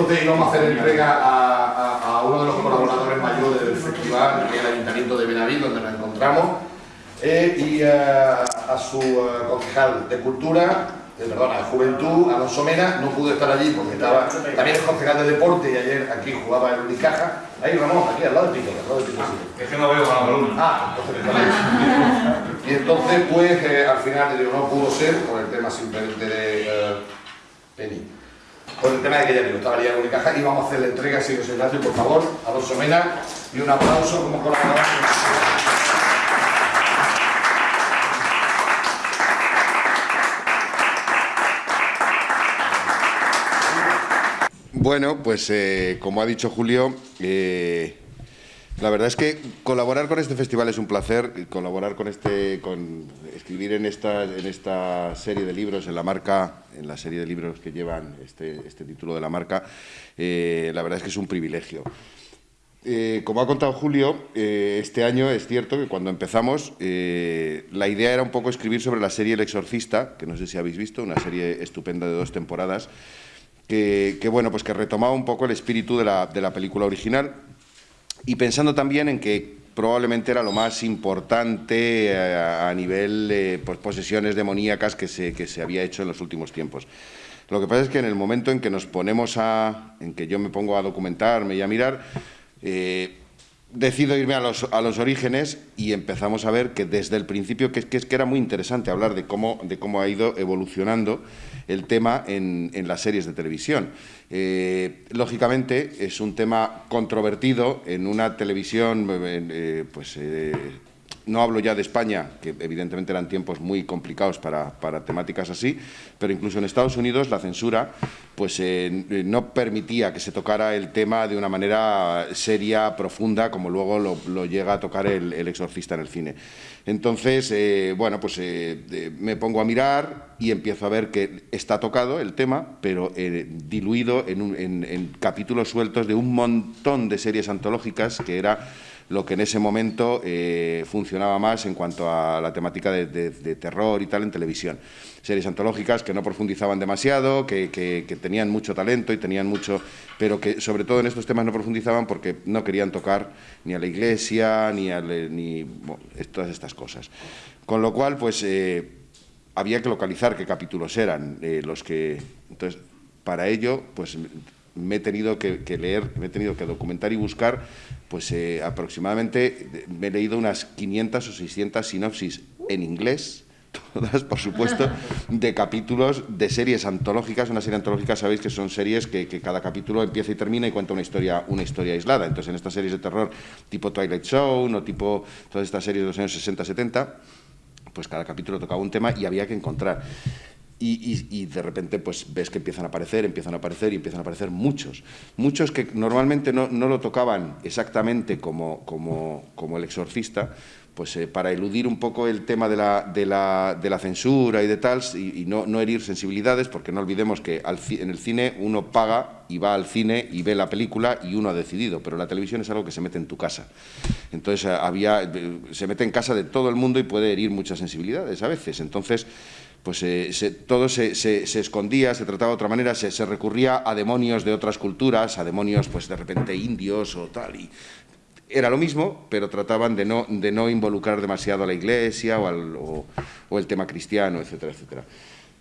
entonces íbamos a hacer entrega a, uno de los colaboradores mayores del festival, que es el Ayuntamiento de Benaví, donde nos encontramos, eh, y a, su concejal de Cultura, perdón, a Juventud, Alonso Mena, no pudo estar allí porque estaba también es concejal de Deporte y ayer aquí jugaba en Unicaja. Ahí Ramón, aquí al lado del pico, al lado del pico. Es que no veo con la columna. Ah, entonces Y entonces, pues, eh, al final no pudo ser por el tema simplemente de uh, Penny. Por el tema de que ya estaba allí en Unicaja y vamos a hacer la entrega, si os por favor, Alonso Mena, y un aplauso como colaborador. Bueno, pues eh, como ha dicho Julio, eh, la verdad es que colaborar con este festival es un placer, colaborar con este, con escribir en esta, en esta serie de libros, en la marca, en la serie de libros que llevan este, este título de la marca, eh, la verdad es que es un privilegio. como ha contado Julio, este año es cierto que cuando empezamos la idea era un poco escribir sobre la serie El Exorcista, que no sé si habéis visto, una serie estupenda de dos temporadas, que, bueno, pues que retomaba un poco el espíritu de la, de la película original y pensando también en que probablemente era lo más importante eh, a, nivel de pues, posesiones demoníacas que se, que se había hecho en los últimos tiempos. Lo que pasa es que en el momento en que nos ponemos a, en que yo me pongo a documentarme y a mirar, eh, decido irme a los, a los, orígenes y empezamos a ver que desde el principio, que, que, que era muy interesante hablar de cómo, de cómo ha ido evolucionando el tema en, en las series de televisión. Eh, lógicamente es un tema controvertido en una televisión eh, pues, eh, no hablo ya de España, que evidentemente eran tiempos muy complicados para, temáticas así, pero incluso en Estados Unidos la censura pues, eh, no permitía que se tocara el tema de una manera seria, profunda, como luego lo, llega a tocar el, exorcista en el cine. Entonces, eh, bueno, pues eh, me pongo a mirar y empiezo a ver que está tocado el tema, pero diluido en, en capítulos sueltos de un montón de series antológicas que era lo que en ese momento eh, funcionaba más en cuanto a la temática de, terror y tal en televisión. Series antológicas que no profundizaban demasiado, que, tenían mucho talento y tenían mucho, pero que sobre todo en estos temas no profundizaban porque no querían tocar ni a la iglesia, ni a ni, todas estas cosas. Con lo cual, pues eh, había que localizar qué capítulos eran eh, los que... Entonces, para ello, pues me he tenido que, leer, me he tenido que documentar y buscar, pues eh, aproximadamente, me he leído unas 500 o 600 sinopsis en inglés, todas, por supuesto, de capítulos de series antológicas. Una serie antológica, sabéis que son series que, cada capítulo empieza y termina y cuenta una historia, una historia aislada. Entonces, en estas series de terror tipo Twilight Zone o tipo todas estas series de los años 60-70, pues cada capítulo tocaba un tema y había que encontrar. Y, de repente pues ves que empiezan a aparecer, empiezan a aparecer y empiezan a aparecer muchos. Muchos que normalmente no, no lo tocaban exactamente como, como, como el exorcista, pues eh, para eludir un poco el tema de la, de la, de la censura y de tal, y, no, no, herir sensibilidades, porque no olvidemos que al, en el cine uno paga y va al cine y ve la película y uno ha decidido, pero la televisión es algo que se mete en tu casa. Entonces eh, había, eh, se mete en casa de todo el mundo y puede herir muchas sensibilidades a veces. Entonces pues eh, todo se, escondía, se trataba de otra manera, se, recurría a demonios de otras culturas, a demonios pues de repente indios o tal, y era lo mismo, pero trataban de no, de no involucrar demasiado a la iglesia o, o, el tema cristiano, etcétera, etcétera.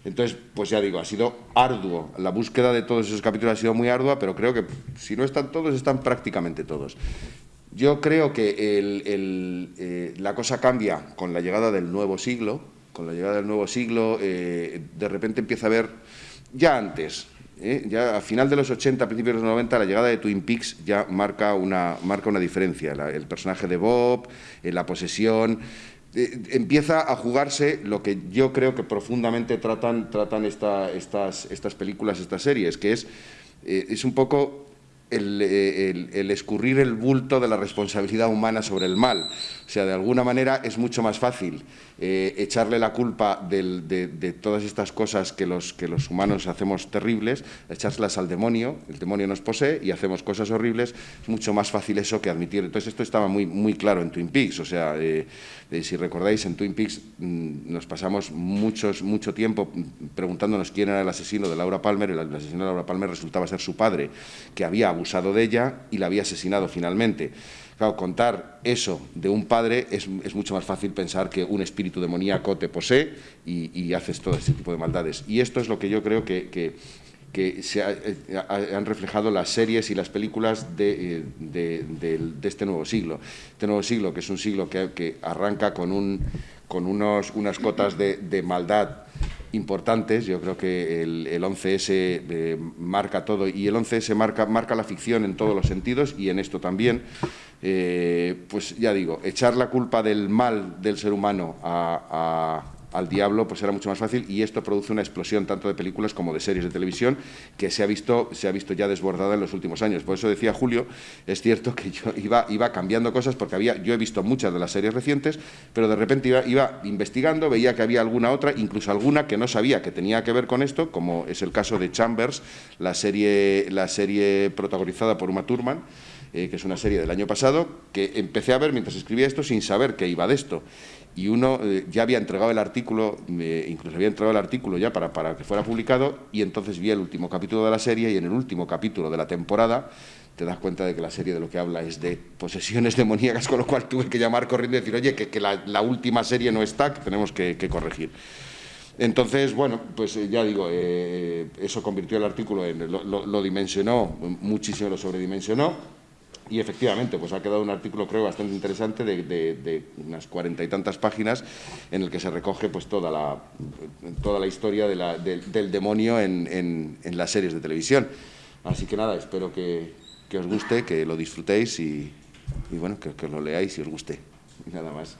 Entonces, pues ya digo, ha sido arduo, la búsqueda de todos esos capítulos ha sido muy ardua, pero creo que si no están todos, están prácticamente todos. Yo creo que eh, la cosa cambia con la llegada del nuevo siglo, con la llegada del nuevo siglo, eh, de repente empieza a haber, ya antes, eh, ya a final de los 80, principios de los 90, la llegada de Twin Peaks ya marca una, marca una diferencia. el personaje de Bob, eh, la posesión, empieza a jugarse lo que yo creo que profundamente tratan, tratan estas, estas películas, estas series, que es, es un poco el, escurrir el bulto de la responsabilidad humana sobre el mal. O sea, de alguna manera es mucho más fácil eh, echarle la culpa de, todas estas cosas que los, que los humanos hacemos terribles, echárselas al demonio, el demonio nos posee y hacemos cosas horribles, es mucho más fácil eso que admitir. Entonces esto estaba muy, muy claro en Twin Peaks, o sea, eh, si recordáis, en Twin Peaks mm, nos pasamos muchos, mucho tiempo preguntándonos quién era el asesino de Laura Palmer, el, asesino de Laura Palmer resultaba ser su padre, que había abusado de ella y la había asesinado finalmente. Claro, contar eso de un padre es, mucho más fácil pensar que un espíritu demoníaco te posee y, haces todo ese tipo de maldades. Y esto es lo que yo creo que, se eh, han reflejado las series y las películas de, eh, este nuevo siglo. Este nuevo siglo, que es un siglo que, arranca con, unas cotas de, maldad importantes. Yo creo que el, 11S eh, marca todo y el 11S marca, marca la ficción en todos los sentidos y en esto también. Eh, pues ya digo, echar la culpa del mal del ser humano al diablo pues era mucho más fácil y esto produce una explosión tanto de películas como de series de televisión que se ha visto, se ha visto ya desbordada en los últimos años. Por eso decía Julio, es cierto que yo iba, iba cambiando cosas porque había, yo he visto muchas de las series recientes, pero de repente iba, iba investigando, veía que había alguna otra, incluso alguna que no sabía que tenía que ver con esto, como es el caso de Chambers, la serie, la serie protagonizada por Uma Thurman, eh, que es una serie del año pasado, que empecé a ver mientras escribía esto sin saber que iba de esto. Y uno eh, ya había entregado el artículo, incluso había entregado el artículo ya para, para que fuera publicado, y entonces vi el último capítulo de la serie, y en el último capítulo de la temporada te das cuenta de que la serie de lo que habla es de posesiones demoníacas, con lo cual tuve que llamar corriendo y decir, oye, que, la, última serie no está, que tenemos que, corregir. Entonces, bueno, pues eh, ya digo, eso convirtió el artículo en, lo dimensionó, muchísimo lo sobredimensionó, y efectivamente, pues ha quedado un artículo creo bastante interesante de, unas cuarenta y tantas páginas en el que se recoge pues toda la, toda la historia del demonio en, las series de televisión. Así que nada, espero que, os guste, que lo disfrutéis y, bueno, que, que lo leáis y os guste. nada más.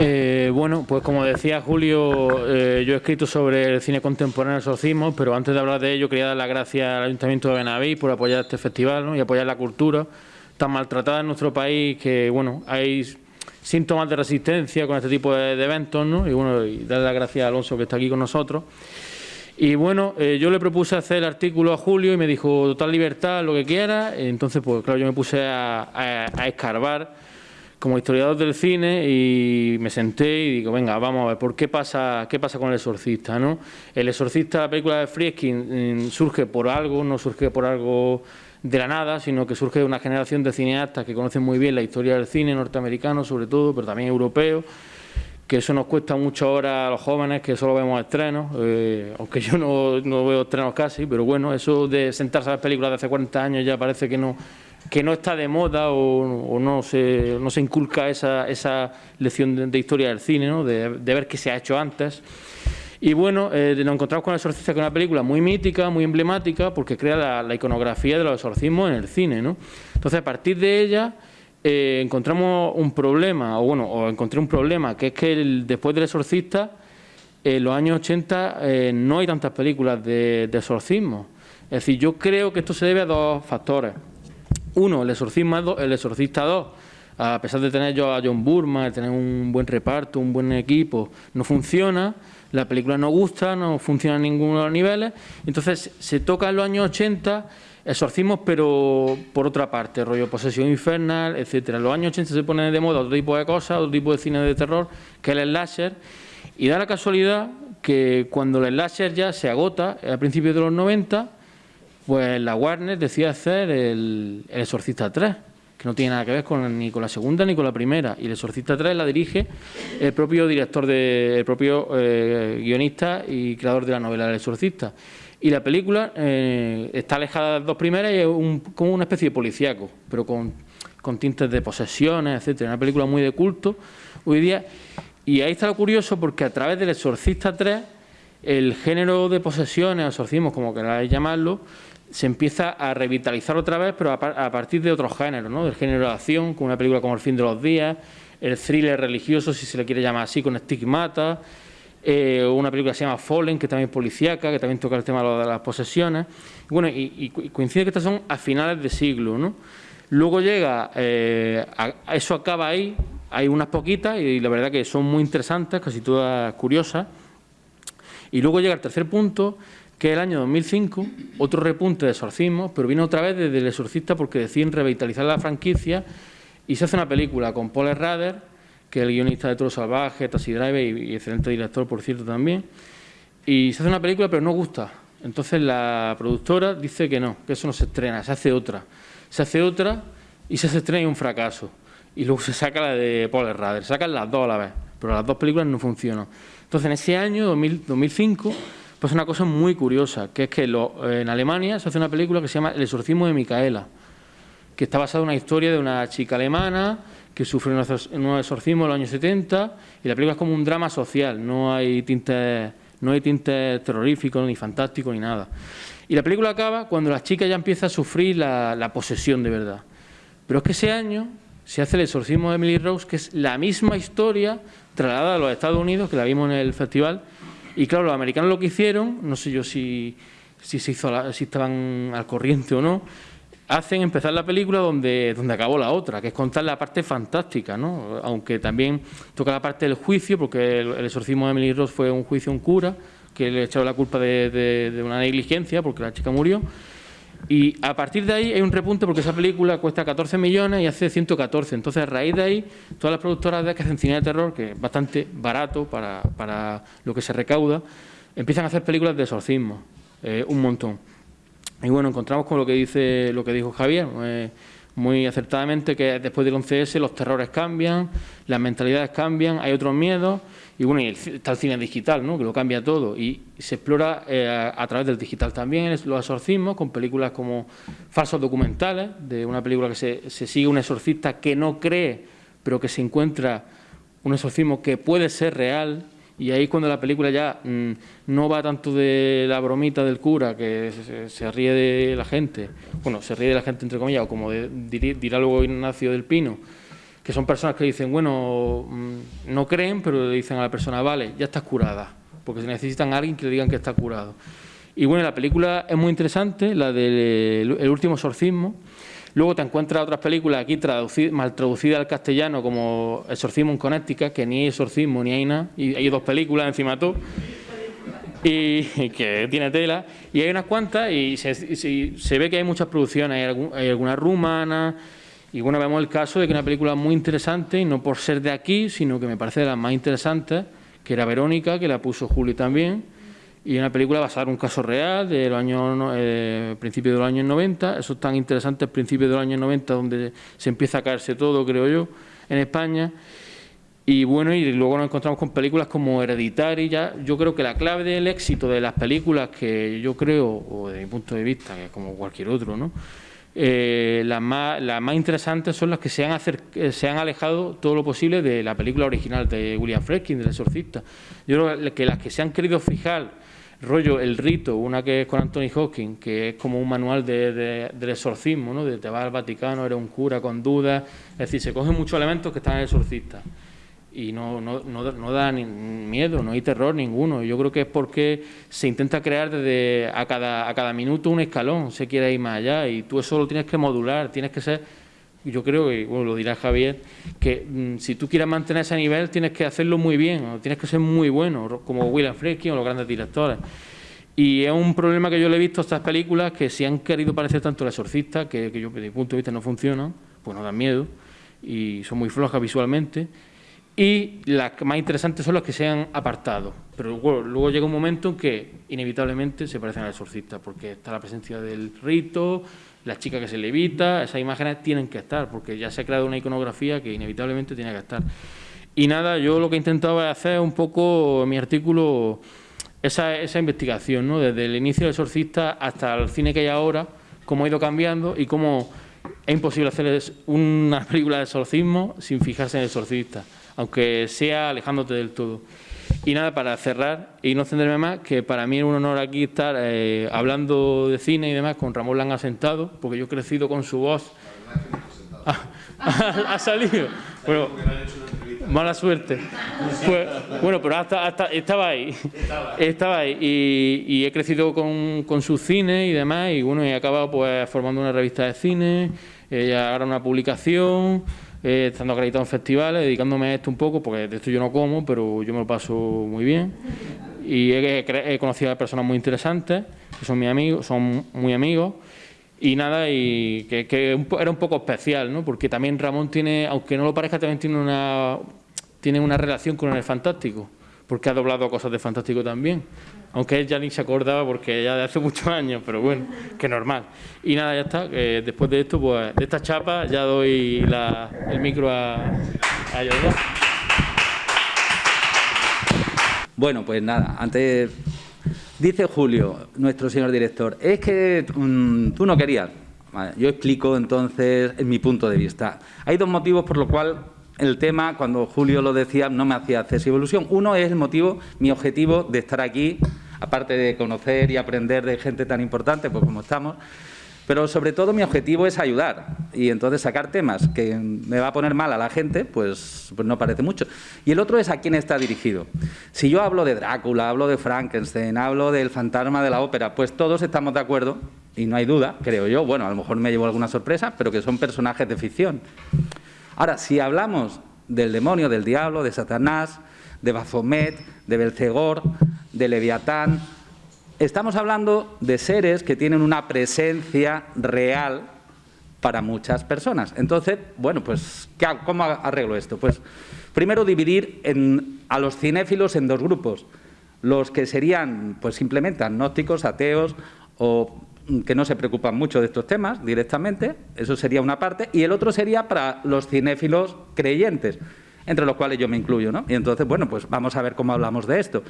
Eh, bueno, pues como decía Julio, eh, yo he escrito sobre el cine contemporáneo exorcismo, pero antes de hablar de ello quería dar las gracias al Ayuntamiento de Benaví por apoyar este festival y apoyar la cultura tan maltratada en nuestro país que, bueno, hay síntomas de resistencia con este tipo de, eventos, ¿no? Y bueno, y darle las gracias a Alonso que está aquí con nosotros. Y bueno, eh, yo le propuse hacer el artículo a Julio y me dijo, total libertad, lo que quiera. Entonces, pues claro, yo me puse a escarbar como historiador del cine y me senté y digo, venga, vamos a ver, ¿por qué pasa, qué pasa con el exorcista? ¿no? El exorcista, la película de Friedkin, mm, surge por algo, no surge por algo de la nada, sino que surge de una generación de cineastas que conocen muy bien la historia del cine norteamericano, sobre todo, pero también europeo, que eso nos cuesta mucho ahora a los jóvenes que solo vemos estrenos, eh, aunque yo no, no, veo estrenos casi, pero bueno, eso de sentarse a ver películas de hace 40 años ya parece que no, que no está de moda o, no, se, no se inculca esa, esa lección de, historia del cine, ¿no? de, ver qué se ha hecho antes. Y bueno, eh, nos encontramos con El Exorcista, que es una película muy mítica, muy emblemática, porque crea la, iconografía de los exorcismos en el cine. ¿no? Entonces, a partir de ella, eh, encontramos un problema, o bueno, o encontré un problema, que es que después del Exorcista, en los años 80 eh, no hay tantas películas de, de exorcismo. Es decir, yo creo que esto se debe a dos factores. Uno, el exorcismo, el exorcista 2, a pesar de tener yo a John Burma, de tener un buen reparto, un buen equipo, no funciona, la película no gusta, no funciona en ninguno de los niveles, entonces se toca en los años 80 exorcismos, pero por otra parte, rollo posesión infernal, etcétera. En los años 80 se pone de moda otro tipo de cosas, otro tipo de cine de terror, que es el slasher, y da la casualidad que cuando el slasher ya se agota, a principios de los 90, pues la Warner decide hacer el, Exorcista 3, que no tiene nada que ver con, ni con la segunda ni con la primera. Y el Exorcista 3 la dirige el propio director, de, el propio eh, guionista y creador de la novela del Exorcista. Y la película eh, está alejada de las dos primeras y es como una especie de policíaco, pero con, con tintes de posesiones, etcétera. Una película muy de culto hoy día. Y ahí está lo curioso porque a través del Exorcista 3 el género de posesiones, exorcismos, como queráis llamarlo, se empieza a revitalizar otra vez, pero a, partir de otros géneros, ¿no? del género de acción, con una película como El fin de los días, el thriller religioso, si se le quiere llamar así, con estigmata, eh, una película que se llama Fallen, que también es policíaca, que también toca el tema de las posesiones. Bueno, y, coincide que estas son a finales de siglo, ¿no? Luego llega, eh, eso acaba ahí, hay unas poquitas y la verdad que son muy interesantes, casi todas curiosas. Y luego llega el tercer punto, que es el año 2005, otro repunte de exorcismo, pero viene otra vez desde el exorcista porque deciden revitalizar la franquicia y se hace una película con Paul Rader, que es el guionista de Toro Salvaje, Taxi Driver y, excelente director, por cierto, también. Y se hace una película, pero no gusta. Entonces la productora dice que no, que eso no se estrena, se hace otra. Se hace otra y se estrena y un fracaso. Y luego se saca la de Paul Rader, sacan las dos a la vez, pero las dos películas no funcionan. Entonces en ese año, 2005, pues una cosa muy curiosa, que es que en Alemania se hace una película que se llama El exorcismo de Micaela que está basada en una historia de una chica alemana que sufre un exorcismo en los años 70 y la película es como un drama social, no hay tintes, no hay tintes terroríficos, ni fantásticos, ni nada. Y la película acaba cuando la chica ya empieza a sufrir la, posesión de verdad. Pero es que ese año se hace el exorcismo de Emily Rose, que es la misma historia trasladada a los Estados Unidos, que la vimos en el festival. Y claro, los americanos lo que hicieron, no sé yo si, si, se hizo si estaban al corriente o no, hacen empezar la película donde, donde acabó la otra, que es contar la parte fantástica, ¿no? aunque también toca la parte del juicio, porque el, exorcismo de Emily Ross fue un juicio a un cura, que le echaron la culpa de, una negligencia, porque la chica murió, y a partir de ahí hay un repunte porque esa película cuesta 14 millones y hace 114. Entonces, a raíz de ahí, todas las productoras de que hacen cine de terror, que es bastante barato para, para lo que se recauda, empiezan a hacer películas de exorcismo, eh, un montón. Y bueno, encontramos con lo que dice lo que dijo Javier, eh, muy acertadamente, que después del 11S los terrores cambian, las mentalidades cambian, hay otros miedos, y bueno, y está el cine digital, ¿no? que lo cambia todo, y se explora eh, a, través del digital también. Los exorcismos, con películas como falsos documentales, de una película que se, se sigue un exorcista que no cree, pero que se encuentra un exorcismo que puede ser real, y ahí cuando la película ya mm, no va tanto de la bromita del cura, que se, ríe de la gente, bueno, se ríe de la gente entre comillas, o como dirá luego Ignacio del Pino, que son personas que dicen, bueno, mm, no creen, pero le dicen a la persona, vale, ya estás curada, porque se necesitan a alguien que le digan que está curado. Y bueno, la película es muy interesante, la del el último exorcismo, Luego te encuentras otras películas aquí mal traducidas al castellano como Exorcismo en Connecticut, que ni hay exorcismo ni hay nada, y hay dos películas encima de todo, y, que tiene tela, y hay unas cuantas y se, ve que hay muchas producciones, hay, algunas rumanas, y bueno, vemos el caso de que una película muy interesante, y no por ser de aquí, sino que me parece de las más interesantes, que era Verónica, que la puso Juli también, y una película basada en un caso real de los años eh, principios de los años 90, eso es tan interesante, principios de los años 90 donde se empieza a caerse todo, creo yo, en España. Y bueno, y luego nos encontramos con películas como Hereditary, ya yo creo que la clave del éxito de las películas que yo creo, o de mi punto de vista, que es como cualquier otro, ¿no? Eh, las, más, más interesantes son las que se han, eh, se han alejado todo lo posible de la película original de William Friedkin, del exorcista. Yo creo que las que se han querido fijar rollo El Rito, una que es con Anthony Hawking, que es como un manual de, del exorcismo, ¿no? de te vas al Vaticano, eres un cura con dudas, es decir, se cogen muchos elementos que están en el exorcista y no, no, no, da ni miedo, no hay terror ninguno. Yo creo que es porque se intenta crear desde a cada, a cada minuto un escalón, se quiere ir más allá y tú eso lo tienes que modular, tienes que ser yo creo que, bueno, lo dirá Javier, que mm, si tú quieres mantener ese nivel tienes que hacerlo muy bien, tienes que ser muy bueno, como William Friedkin o los grandes directores. Y es un problema que yo le he visto a estas películas que si han querido parecer tanto el exorcista, que, que yo desde mi punto de vista no funcionan, pues no dan miedo y son muy flojas visualmente. Y las más interesantes son las que se han apartado. Pero luego llega un momento en que inevitablemente se parecen al exorcista, porque está la presencia del rito, la chica que se levita, esas imágenes tienen que estar, porque ya se ha creado una iconografía que inevitablemente tiene que estar. Y nada, yo lo que intentaba hacer un poco en mi artículo esa, esa investigación, ¿no? desde el inicio del exorcista hasta el cine que hay ahora, cómo ha ido cambiando y cómo es imposible hacer una película de exorcismo sin fijarse en el exorcista, aunque sea alejándote del todo. Y nada, para cerrar y no extenderme más, que para mí es un honor aquí estar eh, hablando de cine y demás con Ramón Langa sentado, porque yo he crecido con su voz. ha, ha, salido. Bueno, Mala suerte. Pues, bueno, pero hasta, hasta estaba ahí. Estaba ahí. Y, he crecido con, con sus cines y demás. Y bueno, he acabado pues formando una revista de cine, eh, ahora una publicación, eh, estando acreditado en festivales, dedicándome a esto un poco, porque de esto yo no como, pero yo me lo paso muy bien. Y he, conocido a personas muy interesantes, que son mis amigos, son muy amigos. Y nada, y que, era un poco especial, ¿no? Porque también Ramón tiene, aunque no lo parezca, también tiene una, tiene una relación con el Fantástico, porque ha doblado cosas de Fantástico también. Aunque él ya ni se acordaba porque ya de hace muchos años, pero bueno, que normal. Y nada, ya está. después de esto, pues de esta chapa, ya doy el micro a, a Bueno, pues nada, antes Dice Julio, nuestro señor director, es que mm, tú no querías. yo explico entonces en mi punto de vista. Hay dos motivos por los cuales el tema, cuando Julio lo decía, no me hacía hacer evolución. Uno es el motivo, mi objetivo de estar aquí, aparte de conocer y aprender de gente tan importante, pues como estamos, pero sobre todo mi objetivo es ayudar y entonces sacar temas que me va a poner mal a la gente, pues, pues, no parece mucho. Y el otro es a quién está dirigido. Si yo hablo de Drácula, hablo de Frankenstein, hablo del fantasma de la ópera, pues todos estamos de acuerdo, y no hay duda, creo yo, bueno, a lo mejor me llevo alguna sorpresa, pero que son personajes de ficción. Ahora, si hablamos del demonio, del diablo, de Satanás, de Baphomet, de Belcegor, de Leviatán, Estamos hablando de seres que tienen una presencia real para muchas personas. Entonces, bueno, pues, ¿cómo arreglo esto? Pues, primero dividir a los cinéfilos en dos grupos. Los que serían, pues, simplemente agnósticos, ateos o que no se preocupan mucho de estos temas directamente, eso sería una parte, y el otro sería para los cinéfilos creyentes, entre los cuales yo me incluyo, ¿no? Y entonces, bueno, pues vamos a ver cómo hablamos de esto.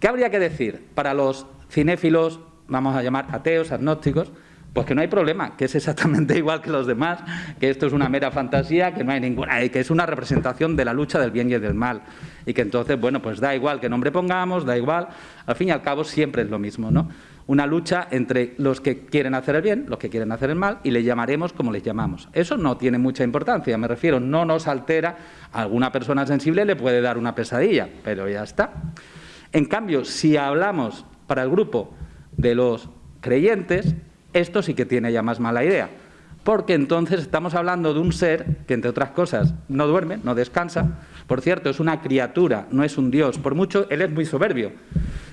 ¿Qué habría que decir para los cinéfilos, vamos a llamar ateos, agnósticos? Pues que no hay problema, que es exactamente igual que los demás, que esto es una mera fantasía, que no hay ninguna, que es una representación de la lucha del bien y del mal. Y que entonces, bueno, pues da igual qué nombre pongamos, da igual, al fin y al cabo siempre es lo mismo, ¿no? Una lucha entre los que quieren hacer el bien, los que quieren hacer el mal, y le llamaremos como les llamamos. Eso no tiene mucha importancia, me refiero, no nos altera, a alguna persona sensible le puede dar una pesadilla, pero ya está. En cambio, si hablamos para el grupo de los creyentes, esto sí que tiene ya más mala idea, porque entonces estamos hablando de un ser que, entre otras cosas, no duerme, no descansa, por cierto, es una criatura, no es un dios, por mucho, él es muy soberbio.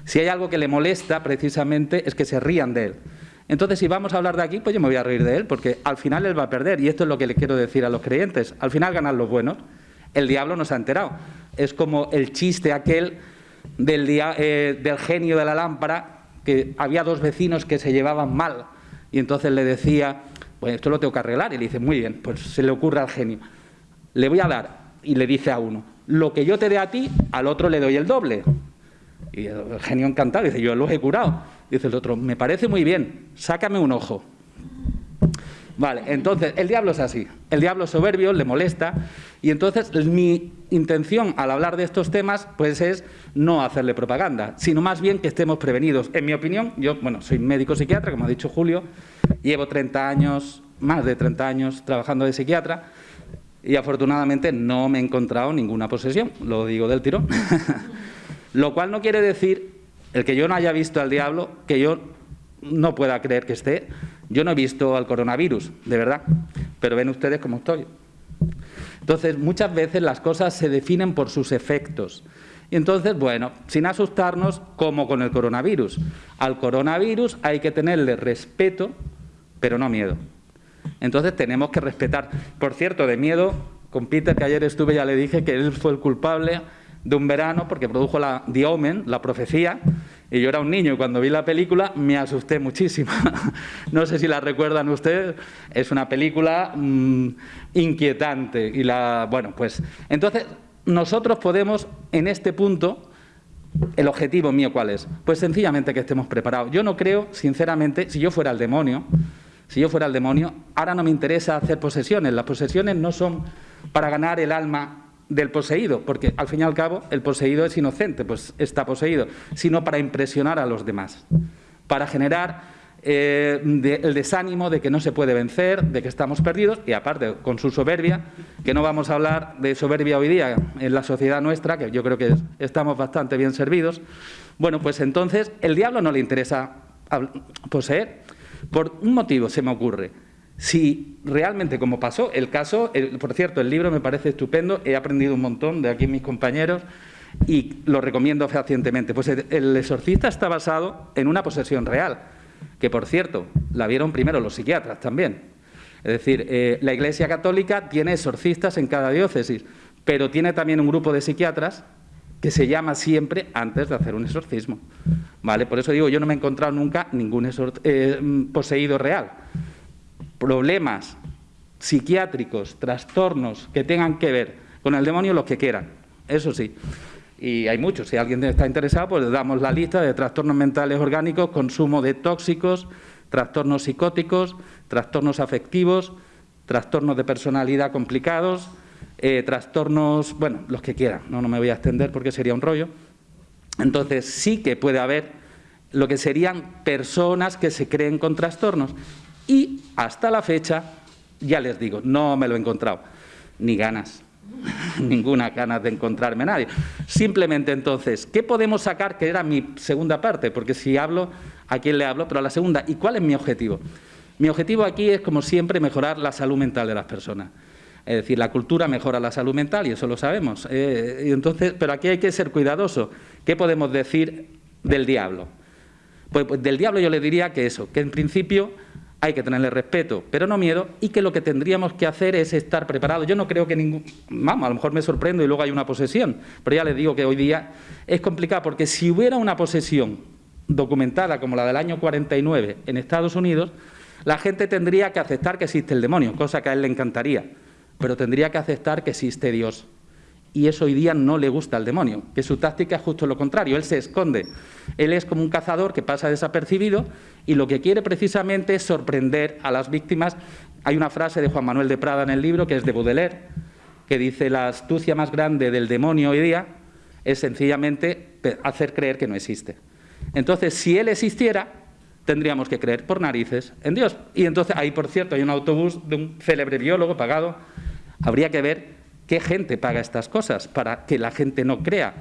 Si hay algo que le molesta, precisamente, es que se rían de él. Entonces, si vamos a hablar de aquí, pues yo me voy a reír de él, porque al final él va a perder, y esto es lo que le quiero decir a los creyentes, al final ganan los buenos. El diablo nos ha enterado. Es como el chiste aquel del, eh, del genio de la lámpara, que había dos vecinos que se llevaban mal, y entonces le decía, pues esto lo tengo que arreglar, y le dice, muy bien, pues se le ocurre al genio, le voy a dar, y le dice a uno, lo que yo te dé a ti, al otro le doy el doble. Y el genio encantado dice, yo lo he curado. Dice el otro, me parece muy bien, sácame un ojo. Vale, entonces, el diablo es así. El diablo es soberbio, le molesta. Y entonces, mi intención al hablar de estos temas, pues es no hacerle propaganda, sino más bien que estemos prevenidos. En mi opinión, yo, bueno, soy médico psiquiatra, como ha dicho Julio, llevo 30 años, más de 30 años trabajando de psiquiatra, y afortunadamente no me he encontrado ninguna posesión, lo digo del tirón. lo cual no quiere decir, el que yo no haya visto al diablo, que yo no pueda creer que esté, yo no he visto al coronavirus, de verdad, pero ven ustedes cómo estoy. Entonces, muchas veces las cosas se definen por sus efectos. Y entonces, bueno, sin asustarnos, como con el coronavirus. Al coronavirus hay que tenerle respeto, pero no miedo. Entonces tenemos que respetar. Por cierto, de miedo, con Peter, que ayer estuve, ya le dije que él fue el culpable de un verano porque produjo la Diomen, la profecía, y yo era un niño y cuando vi la película me asusté muchísimo. no sé si la recuerdan ustedes, es una película mm, inquietante. Y la, bueno, pues entonces nosotros podemos en este punto ¿El objetivo mío cuál es? Pues sencillamente que estemos preparados. Yo no creo, sinceramente, si yo fuera el demonio, si yo fuera el demonio, ahora no me interesa hacer posesiones. Las posesiones no son para ganar el alma del poseído, porque al fin y al cabo el poseído es inocente, pues está poseído, sino para impresionar a los demás, para generar eh, el desánimo de que no se puede vencer, de que estamos perdidos y aparte con su soberbia, que no vamos a hablar de soberbia hoy día en la sociedad nuestra, que yo creo que estamos bastante bien servidos, bueno, pues entonces el diablo no le interesa poseer. Por un motivo se me ocurre. Si realmente, como pasó, el caso, por cierto, el libro me parece estupendo, he aprendido un montón de aquí mis compañeros y lo recomiendo fehacientemente. Pues el exorcista está basado en una posesión real que por cierto, la vieron primero los psiquiatras también. Es decir, eh, la Iglesia Católica tiene exorcistas en cada diócesis, pero tiene también un grupo de psiquiatras que se llama siempre antes de hacer un exorcismo. ¿Vale? Por eso digo, yo no me he encontrado nunca ningún eh, poseído real. Problemas psiquiátricos, trastornos que tengan que ver con el demonio, los que quieran. Eso sí y hay muchos. Si alguien está interesado, pues le damos la lista de trastornos mentales orgánicos, consumo de tóxicos, trastornos psicóticos, trastornos afectivos, trastornos de personalidad complicados, eh, trastornos, bueno, los que quieran, no, no me voy a extender porque sería un rollo. Entonces sí que puede haber lo que serían personas que se creen con trastornos y hasta la fecha, ya les digo, no me lo he encontrado, ni ganas. ninguna ganas de encontrarme a nadie. Simplemente entonces, ¿qué podemos sacar? Que era mi segunda parte, porque si hablo, ¿a quién le hablo? Pero a la segunda, ¿y cuál es mi objetivo? Mi objetivo aquí es, como siempre, mejorar la salud mental de las personas. Es decir, la cultura mejora la salud mental y eso lo sabemos. Eh, entonces, pero aquí hay que ser cuidadoso. ¿Qué podemos decir del diablo? Pues, pues del diablo yo le diría que eso, que en principio hay que tenerle respeto, pero no miedo, y que lo que tendríamos que hacer es estar preparados. Yo no creo que ningún... Vamos, a lo mejor me sorprendo y luego hay una posesión, pero ya les digo que hoy día es complicado, porque si hubiera una posesión documentada como la del año 49 en Estados Unidos, la gente tendría que aceptar que existe el demonio, cosa que a él le encantaría, pero tendría que aceptar que existe Dios y eso hoy día no le gusta al demonio, que su táctica es justo lo contrario, él se esconde, él es como un cazador que pasa desapercibido y lo que quiere precisamente es sorprender a las víctimas. Hay una frase de Juan Manuel de Prada en el libro, que es de Baudelaire, que dice la astucia más grande del demonio hoy día es sencillamente hacer creer que no existe. Entonces, si él existiera, tendríamos que creer por narices en Dios. Y entonces, ahí por cierto, hay un autobús de un célebre biólogo pagado, habría que ver ¿Qué gente paga estas cosas para que la gente no crea?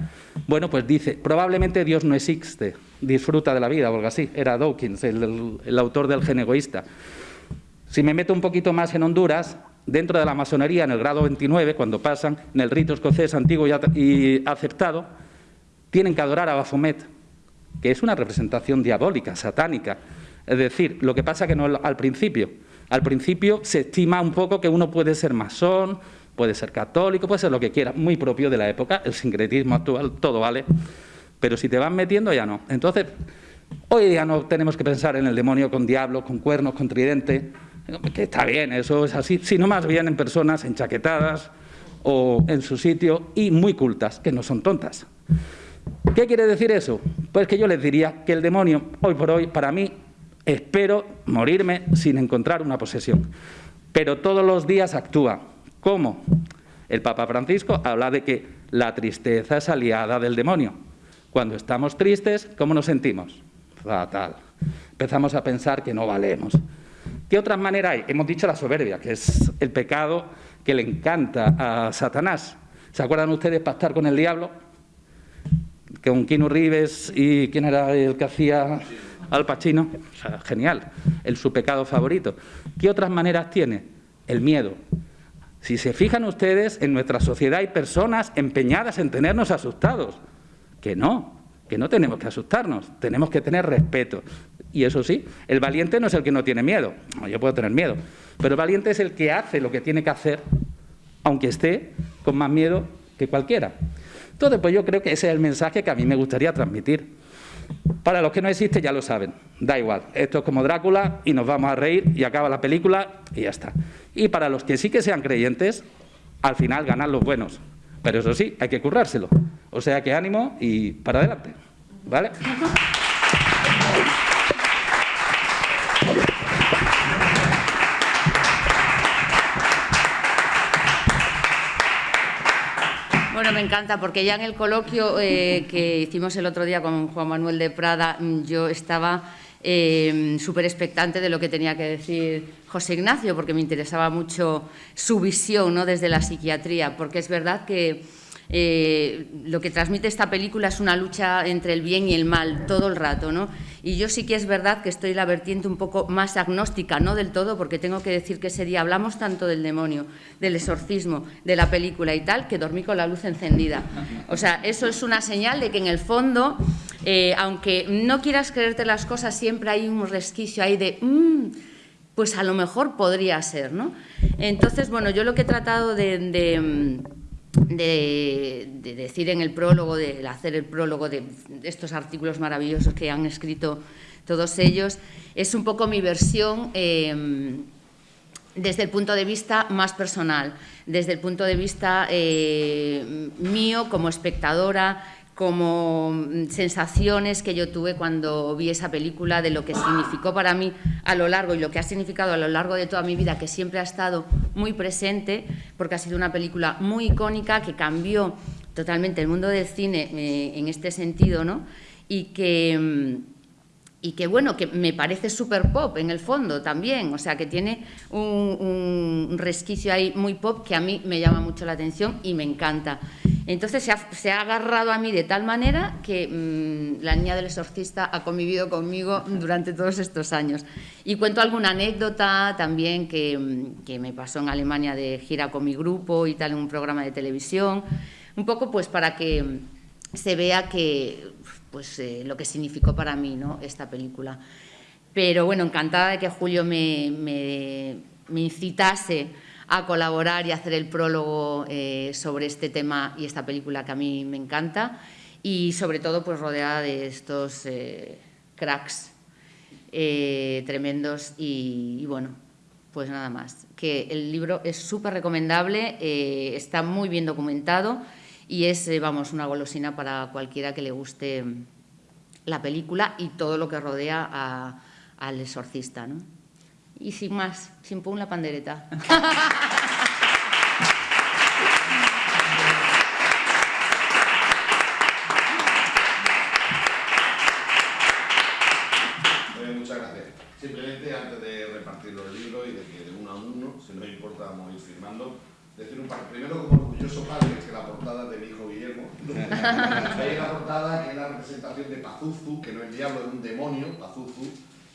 Bueno, pues dice, probablemente Dios no existe, disfruta de la vida o algo así. Era Dawkins, el, autor del gen egoísta. Si me meto un poquito más en Honduras, dentro de la masonería, en el grado 29, cuando pasan, en el rito escocés antiguo y aceptado, tienen que adorar a Baphomet, que es una representación diabólica, satánica. Es decir, lo que pasa que no al principio. Al principio se estima un poco que uno puede ser masón, puede ser católico, puede ser lo que quiera, muy propio de la época, el sincretismo actual, todo vale, pero si te vas metiendo ya no. Entonces, hoy día no tenemos que pensar en el demonio con diablos, con cuernos, con tridente, que está bien, eso es así, sino más bien en personas enchaquetadas o en su sitio y muy cultas, que no son tontas. ¿Qué quiere decir eso? Pues que yo les diría que el demonio, hoy por hoy, para mí, espero morirme sin encontrar una posesión. Pero todos los días actúa. ¿Cómo? El Papa Francisco habla de que la tristeza es aliada del demonio. Cuando estamos tristes, ¿cómo nos sentimos? Fatal. Empezamos a pensar que no valemos. ¿Qué otras maneras hay? Hemos dicho la soberbia, que es el pecado que le encanta a Satanás. ¿Se acuerdan ustedes pactar con el diablo? Con Kino Rives y quién era el que hacía Al Pacino. genial, el su pecado favorito. ¿Qué otras maneras tiene? El miedo. Si se fijan ustedes, en nuestra sociedad hay personas empeñadas en tenernos asustados. Que no, que no tenemos que asustarnos, tenemos que tener respeto. Y eso sí, el valiente no es el que no tiene miedo, yo puedo tener miedo, pero el valiente es el que hace lo que tiene que hacer, aunque esté con más miedo que cualquiera. Entonces, pues yo creo que ese es el mensaje que a mí me gustaría transmitir. Para los que no existen ya lo saben, da igual, esto es como Drácula y nos vamos a reír y acaba la película y ya está. Y para los que sí que sean creyentes, al final ganan los buenos. Pero eso sí, hay que currárselo. O sea que ánimo y para adelante. ¿Vale? Me encanta porque ya en el coloquio eh, que hicimos el otro día con Juan Manuel de Prada, yo estaba eh, súper expectante de lo que tenía que decir José Ignacio, porque me interesaba mucho su visión ¿no? desde la psiquiatría, porque es verdad que eh, lo que transmite esta película es una lucha entre el bien y el mal todo el rato, ¿no? Y yo sí que es verdad que estoy la vertiente un poco más agnóstica, no del todo, porque tengo que decir que ese día hablamos tanto del demonio, del exorcismo, de la película y tal, que dormí con la luz encendida. O sea, eso es una señal de que en el fondo, eh, aunque no quieras creerte las cosas, siempre hay un resquicio ahí de... Mm, pues a lo mejor podría ser, ¿no? Entonces, bueno, yo lo que he tratado de de, decir en el prólogo, de, hacer el prólogo de, estos artículos maravillosos que han escrito todos ellos, es un poco mi versión eh, desde el punto de vista más personal, desde el punto de vista eh, mío como espectadora, como mm, sensaciones que yo tuve cuando vi esa película, de lo que significó para mí a lo largo y lo que ha significado a lo largo de toda mi vida, que siempre ha estado muy presente, porque ha sido una película muy icónica que cambió totalmente el mundo del cine eh, en este sentido, ¿no? Y que mm, y que bueno, que me parece súper pop en el fondo también, o sea que tiene un, resquicio ahí muy pop que a mí me llama mucho la atención y me encanta. Entonces se ha, agarrado a mí de tal manera que mm, la niña del exorcista ha convivido conmigo durante todos estos años. Y cuento alguna anécdota también que, mm, que me pasó en Alemania de gira con mi grupo y tal en un programa de televisión, un poco pues para que se vea que pues, eh, lo que significó para mí ¿no? esta película. Pero bueno, encantada de que Julio me, me, incitase a colaborar y hacer el prólogo eh, sobre este tema y esta película que a mí me encanta y sobre todo pues rodeada de estos eh, cracks tremendos y, bueno, pues nada más. Que el libro es súper recomendable, está muy bien documentado y es, eh, vamos, una golosina para cualquiera que le guste la película y todo lo que rodea al exorcista, ¿no? Y sin más, sin pum la pandereta. Eh. Simplemente antes de repartir los libros y de que de uno a uno, si no importa, vamos a ir firmando, decir un par. Primero, como orgulloso padre, que la portada de mi hijo Guillermo. Hay la portada que es la representación de Pazuzu, que no es diablo, es un demonio, Pazuzu.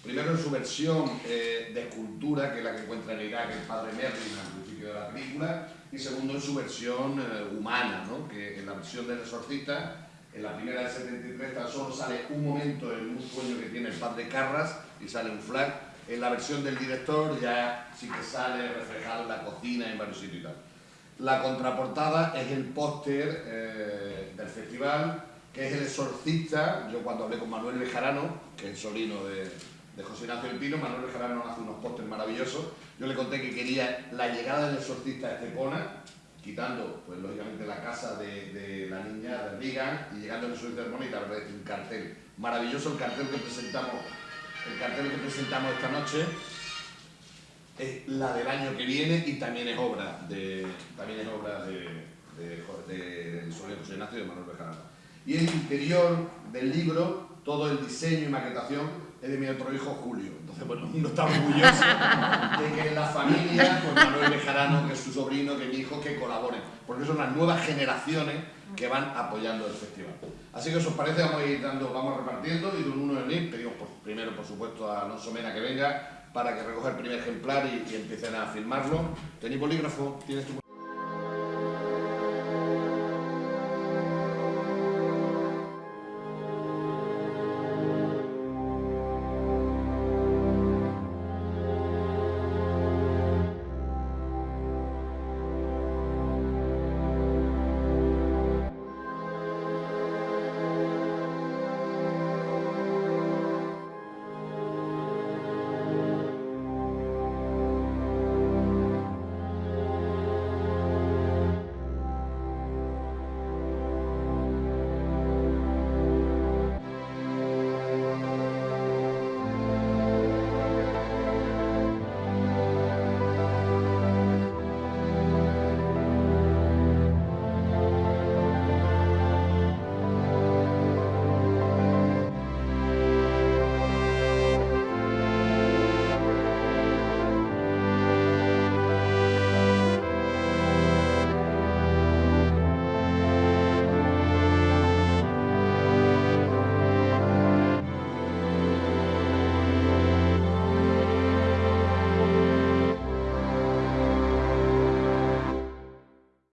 Primero en su versión eh, de escultura, que es la que encuentra en Irak el padre Merlin al principio de la película, y segundo en su versión eh, humana, ¿no? que en la versión del exorcista, en la primera del 73 tan solo sale un momento en un sueño que tiene el padre Carras y sale un flag. En la versión del director ya sí que sale reflejado la cocina, en varios sitios y tal. La contraportada es el póster eh, del festival, que es El Exorcista. Yo cuando hablé con Manuel Bejarano, que es sobrino de, José Ignacio del Pino, Manuel Bejarano hace unos pósters maravillosos. Yo le conté que quería la llegada del Exorcista a Estepona, quitando, pues lógicamente, la casa de, la niña de Vigan y llegando al Exorcista de Estepona tal vez un cartel. Maravilloso el cartel que presentamos, el cartel que presentamos esta noche es la del año que viene y también es obra de, también es obra de, José Ignacio de Manuel Bejarano. Y el interior del libro, todo el diseño y maquetación es de mi otro hijo Julio. Entonces, bueno, uno está orgulloso de que la familia, con Manuel Bejarano, que es su sobrino, que mi hijo, que colaboren. Porque son las nuevas generaciones que van apoyando el festival. Así que, os parece, vamos a ir dando, vamos repartiendo y de uno el pedimos primero, por supuesto, a Alonso Mena que venga para que recoja el primer ejemplar y, y empiecen a filmarlo. ¿Tenéis bolígrafo? ¿Tienes tu